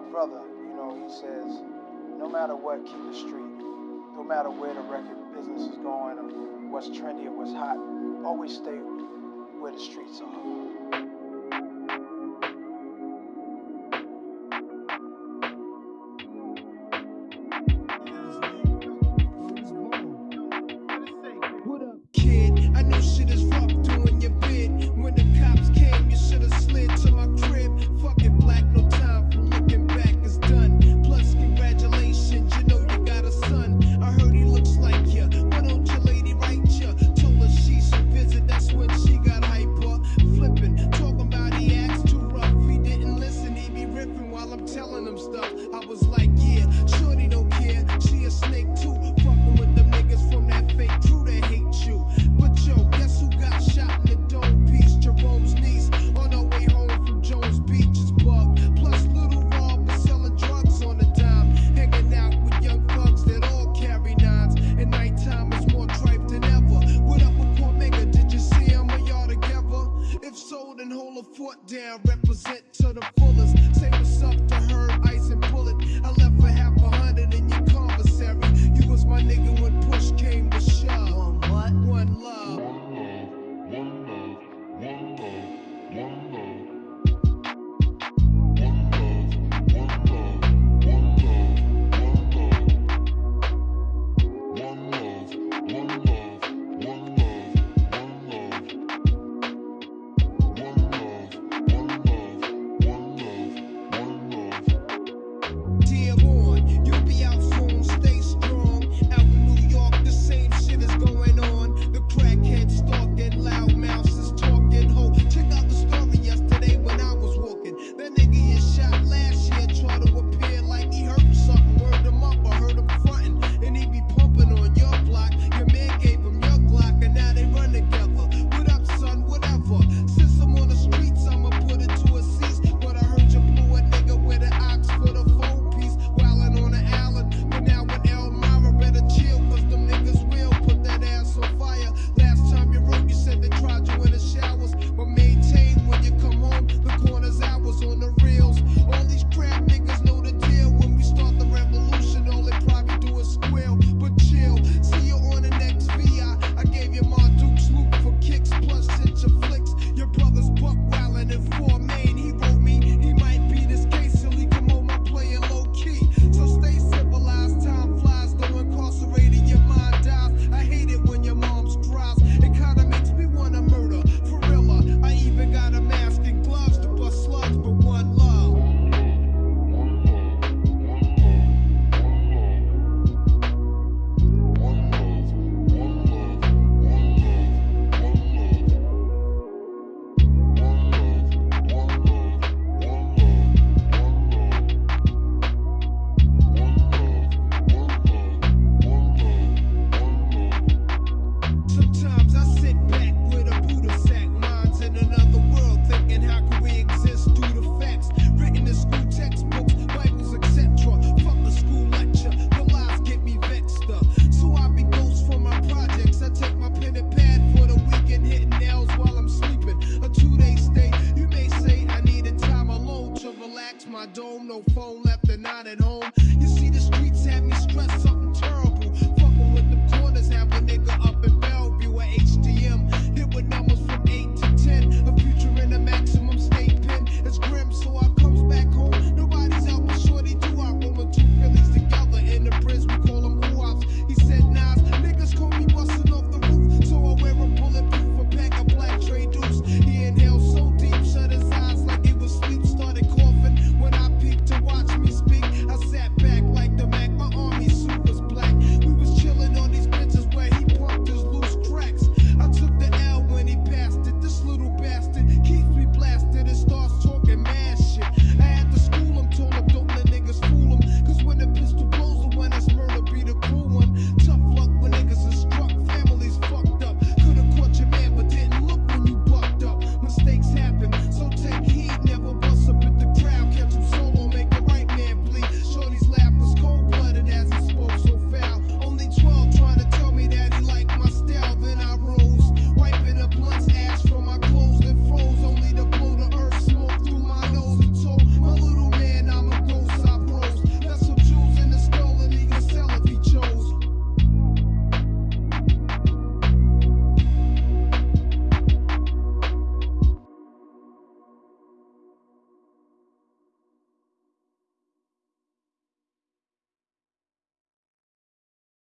my brother, you know, he says, no matter what, keep the street. No matter where the record business is going or what's trendy or what's hot, always stay where the streets are. down, represent to the fullest. Say what's up, no phone